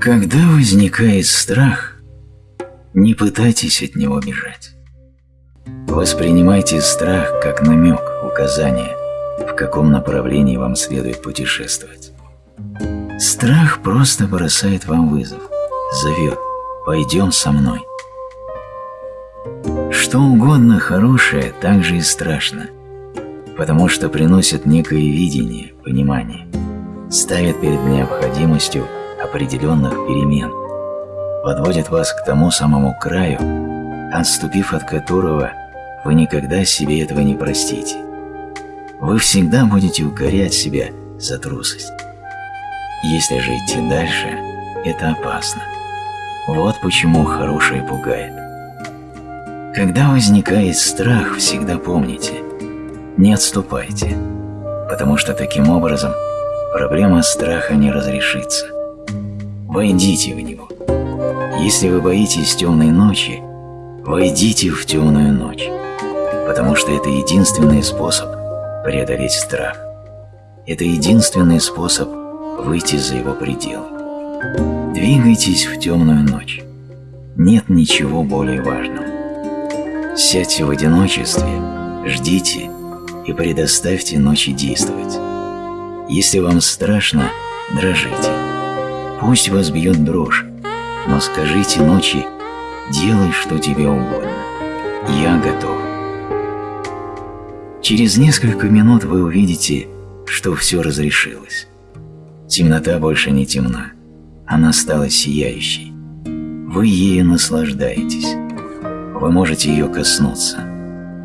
Когда возникает страх, не пытайтесь от него бежать. Воспринимайте страх как намек, указание, в каком направлении вам следует путешествовать. Страх просто бросает вам вызов, зовет «пойдем со мной». Что угодно хорошее также и страшно, потому что приносит некое видение, понимание, ставит перед необходимостью определенных перемен, подводит вас к тому самому краю, отступив от которого вы никогда себе этого не простите. Вы всегда будете укорять себя за трусость. Если же идти дальше, это опасно. Вот почему хорошее пугает. Когда возникает страх, всегда помните, не отступайте, потому что таким образом проблема страха не разрешится. Войдите в него. Если вы боитесь темной ночи, войдите в темную ночь, потому что это единственный способ преодолеть страх. Это единственный способ выйти за его пределы. Двигайтесь в темную ночь. Нет ничего более важного. Сядьте в одиночестве, ждите и предоставьте ночи действовать. Если вам страшно, дрожите. Пусть вас бьет дрожь, но скажите ночи «делай, что тебе угодно, я готов». Через несколько минут вы увидите, что все разрешилось. Темнота больше не темна, она стала сияющей. Вы ею наслаждаетесь. Вы можете ее коснуться.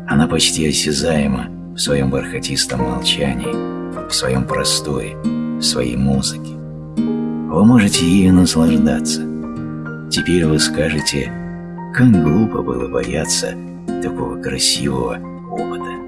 Она почти осязаема в своем бархатистом молчании, в своем простое, в своей музыке. Вы можете ею наслаждаться. Теперь вы скажете, как глупо было бояться такого красивого опыта.